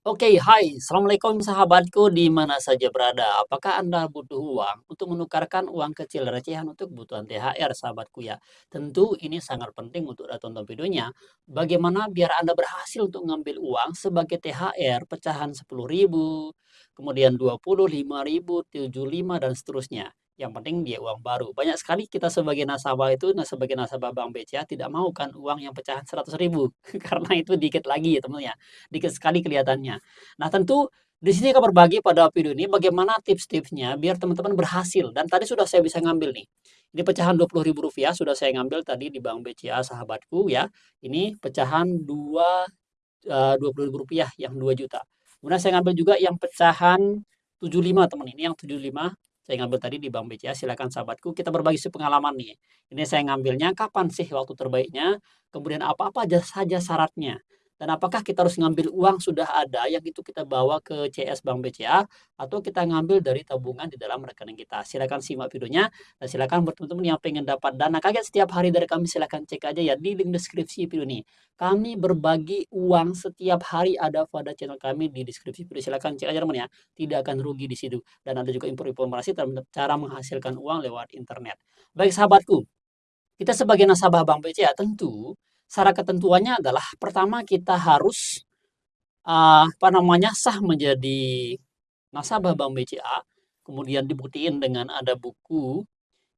Oke, hai. Assalamualaikum sahabatku di mana saja berada. Apakah Anda butuh uang untuk menukarkan uang kecil recehan untuk kebutuhan THR sahabatku ya? Tentu ini sangat penting untuk Anda tonton videonya. Bagaimana biar Anda berhasil untuk ngambil uang sebagai THR pecahan 10.000, kemudian 20, 5.000, 75 dan seterusnya. Yang penting dia uang baru. Banyak sekali kita sebagai nasabah itu, nah sebagai nasabah Bank BCA tidak mau kan uang yang pecahan 100.000 karena itu dikit lagi ya teman ya. Dikit sekali kelihatannya. Nah, tentu di sini akan berbagi pada video ini bagaimana tips-tipsnya biar teman-teman berhasil dan tadi sudah saya bisa ngambil nih. Ini pecahan Rp20.000 sudah saya ngambil tadi di Bank BCA sahabatku ya. Ini pecahan 2 eee, Rp20.000 yang 2 juta. Kemudian saya ngambil juga yang pecahan 75 teman, ini yang 75 saya ngambil tadi di Bank BCA, silakan sahabatku kita berbagi sepengalaman nih. Ini saya ngambilnya kapan sih waktu terbaiknya, kemudian apa-apa aja saja syaratnya. Dan apakah kita harus ngambil uang sudah ada yang itu kita bawa ke CS Bank BCA atau kita ngambil dari tabungan di dalam rekening kita. Silakan simak videonya dan silakan buat teman-teman yang pengen dapat dana kaget setiap hari dari kami silakan cek aja ya di link deskripsi video ini. Kami berbagi uang setiap hari ada pada channel kami di deskripsi video. Silakan cek aja teman ya. Tidak akan rugi di situ dan ada juga info-informasi tentang cara menghasilkan uang lewat internet. Baik sahabatku, kita sebagai nasabah Bank BCA tentu syarat ketentuannya adalah pertama kita harus uh, apa namanya sah menjadi nasabah Bank BCA, kemudian dibuktiin dengan ada buku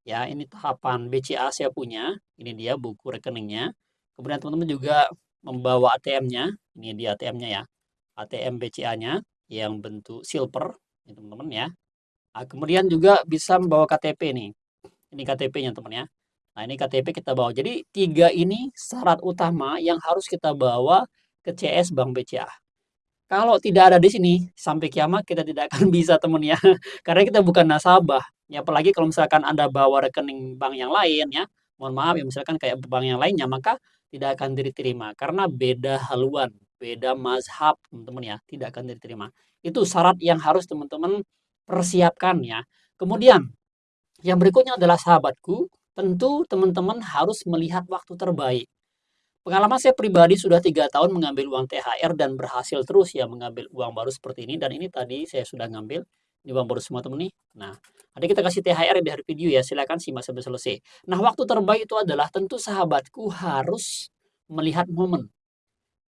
ya ini tahapan BCA saya punya, ini dia buku rekeningnya. Kemudian teman-teman juga membawa ATM-nya, ini dia ATM-nya ya. ATM BCA-nya yang bentuk silver, teman-teman ya. Nah, kemudian juga bisa membawa KTP nih. Ini KTP-nya teman ya. Nah, ini KTP kita bawa. Jadi, tiga ini syarat utama yang harus kita bawa ke CS Bank BCA. Kalau tidak ada di sini, sampai kiamat kita tidak akan bisa teman ya. Karena kita bukan nasabah. Ya, apalagi kalau misalkan Anda bawa rekening bank yang lain ya, mohon maaf ya misalkan kayak bank yang lainnya, maka tidak akan diterima. Karena beda haluan, beda mazhab teman-teman ya, tidak akan diterima. Itu syarat yang harus teman-teman persiapkan ya. Kemudian, yang berikutnya adalah sahabatku, tentu teman-teman harus melihat waktu terbaik. Pengalaman saya pribadi sudah tiga tahun mengambil uang THR dan berhasil terus ya mengambil uang baru seperti ini dan ini tadi saya sudah ngambil ini uang baru semua teman nih. Nah, ada kita kasih THR di hari video ya, silakan simak sampai selesai. Nah, waktu terbaik itu adalah tentu sahabatku harus melihat momen.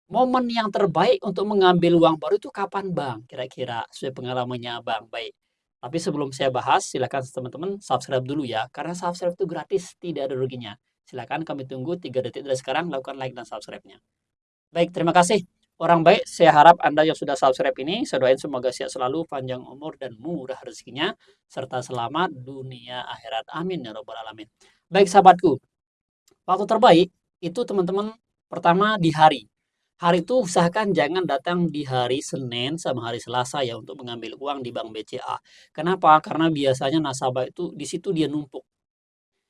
Momen yang terbaik untuk mengambil uang baru itu kapan Bang? Kira-kira sesuai pengalamannya Bang. Baik. Tapi sebelum saya bahas, silakan teman-teman subscribe dulu ya, karena subscribe itu gratis, tidak ada ruginya. Silakan kami tunggu 3 detik dari sekarang, lakukan like dan subscribe-nya. Baik, terima kasih. Orang baik, saya harap Anda yang sudah subscribe ini, saya doain semoga sehat selalu, panjang umur, dan murah rezekinya, serta selamat dunia akhirat. Amin ya robbal alamin. Baik sahabatku, waktu terbaik itu teman-teman pertama di hari. Hari itu usahakan jangan datang di hari Senin sama hari Selasa ya untuk mengambil uang di Bank BCA. Kenapa? Karena biasanya nasabah itu di situ dia numpuk.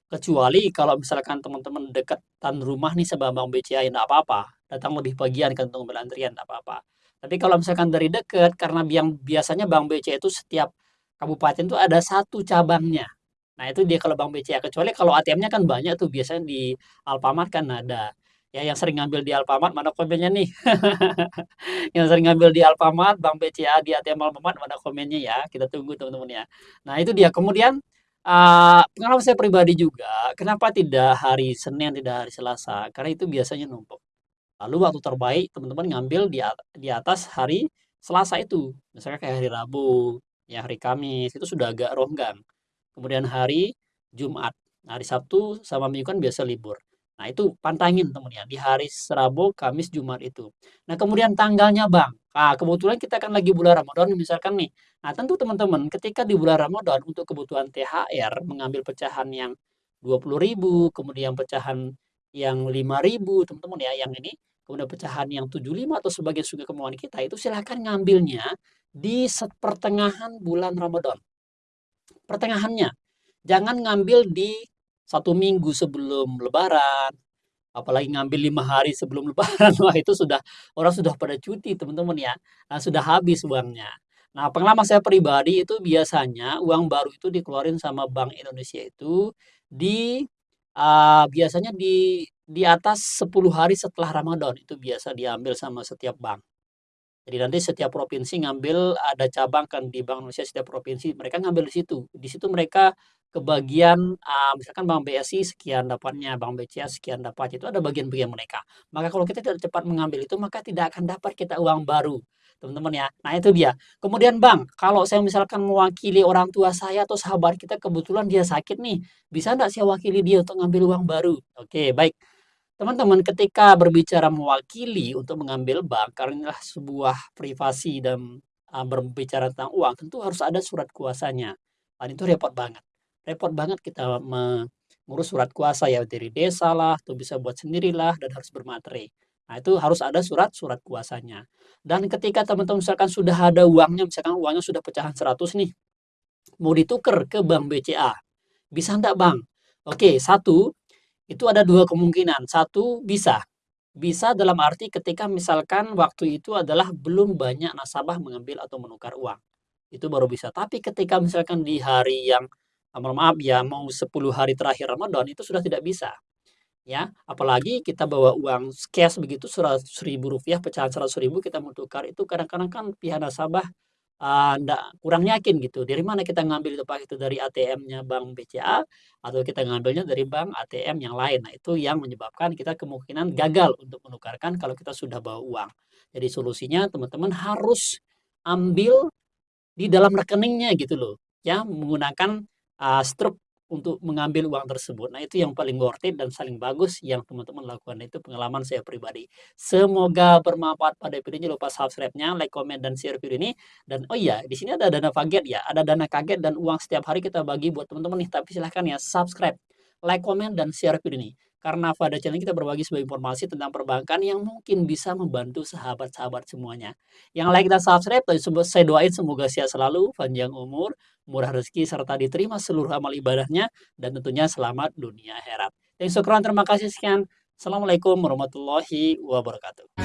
Kecuali kalau misalkan teman-teman dekatan rumah nih sama Bank BCA ya enggak apa-apa. Datang lebih pagian kan untuk berantrian enggak apa-apa. Tapi kalau misalkan dari dekat karena yang biasanya Bank BCA itu setiap kabupaten itu ada satu cabangnya. Nah, itu dia kalau Bank BCA. Kecuali kalau ATM-nya kan banyak tuh biasanya di Alfamart kan ada. Ya yang sering ngambil di Alfamart mana komennya nih? Yang sering ngambil di Alfamart, Bank BCA, di ATM Alfamart mana komennya ya? Kita tunggu teman-teman ya. Nah itu dia. Kemudian, uh, pengalaman saya pribadi juga, kenapa tidak hari Senin, tidak hari Selasa? Karena itu biasanya numpuk. Lalu waktu terbaik teman-teman ngambil di di atas hari Selasa itu. Misalnya kayak hari Rabu, ya hari Kamis, itu sudah agak ronggang. Kemudian hari Jumat. Hari Sabtu sama Minggu kan biasa libur. Nah, itu pantangin teman ya, di hari Rabu, Kamis, Jumat itu. Nah, kemudian tanggalnya Bang, nah kebetulan kita kan lagi bulan Ramadan misalkan nih. Nah, tentu teman-teman ketika di bulan Ramadan untuk kebutuhan THR mengambil pecahan yang 20.000, kemudian pecahan yang 5.000 teman-teman ya, yang ini, kemudian pecahan yang 75 atau sebagai suka kemauan kita, itu silahkan ngambilnya di pertengahan bulan Ramadan. Pertengahannya. Jangan ngambil di satu minggu sebelum lebaran, apalagi ngambil lima hari sebelum lebaran, wah itu sudah orang sudah pada cuti teman-teman ya, nah, sudah habis uangnya. Nah pengalaman saya pribadi itu biasanya uang baru itu dikeluarin sama Bank Indonesia itu di uh, biasanya di di atas 10 hari setelah Ramadan itu biasa diambil sama setiap bank. Jadi nanti setiap provinsi ngambil ada cabang kan di Bank Indonesia setiap provinsi mereka ngambil di situ. Di situ mereka kebagian uh, misalkan Bank BSI sekian dapatnya, Bank BCA sekian dapat itu ada bagian-bagian mereka. Maka kalau kita tidak cepat mengambil itu maka tidak akan dapat kita uang baru, teman-teman ya. Nah itu dia. Kemudian Bang, kalau saya misalkan mewakili orang tua saya atau sahabat kita kebetulan dia sakit nih, bisa enggak saya wakili dia untuk ngambil uang baru? Oke, baik. Teman-teman, ketika berbicara mewakili untuk mengambil bank, karena sebuah privasi dan uh, berbicara tentang uang, tentu harus ada surat kuasanya. Dan itu repot banget repot banget kita mengurus surat kuasa ya dari desa lah, atau bisa buat sendirilah dan harus bermaterai. Nah, itu harus ada surat-surat kuasanya. Dan ketika teman-teman misalkan sudah ada uangnya, misalkan uangnya sudah pecahan 100 nih, mau ditukar ke bank BCA. Bisa enggak bang? Oke, satu, itu ada dua kemungkinan. Satu, bisa. Bisa dalam arti ketika misalkan waktu itu adalah belum banyak nasabah mengambil atau menukar uang. Itu baru bisa. Tapi ketika misalkan di hari yang mohon maaf ya mau 10 hari terakhir Ramadan itu sudah tidak bisa. Ya, apalagi kita bawa uang cash begitu seratus ribu rupiah pecahan seratus ribu kita mau itu kadang-kadang kan pihak nasabah ndak kurang yakin gitu. Dari mana kita ngambil itu pak itu dari ATM-nya Bank BCA atau kita ngambilnya dari bank ATM yang lain. Nah, itu yang menyebabkan kita kemungkinan gagal untuk menukarkan kalau kita sudah bawa uang. Jadi solusinya teman-teman harus ambil di dalam rekeningnya gitu loh. Ya, menggunakan uh, struk untuk mengambil uang tersebut. Nah, itu yang paling worth it dan saling bagus yang teman-teman lakukan. Itu pengalaman saya pribadi. Semoga bermanfaat pada video ini. Lupa subscribe-nya, like, comment, dan share video ini. Dan oh iya, di sini ada dana kaget ya. Ada dana kaget dan uang setiap hari kita bagi buat teman-teman nih. Tapi silahkan ya subscribe, like, comment, dan share video ini. Karena pada channel kita berbagi sebuah informasi tentang perbankan yang mungkin bisa membantu sahabat-sahabat semuanya. Yang like dan subscribe, saya doain semoga sehat selalu, panjang umur, murah rezeki, serta diterima seluruh amal ibadahnya, dan tentunya selamat dunia akhirat. Dan syukuran terima kasih sekian. Assalamualaikum warahmatullahi wabarakatuh.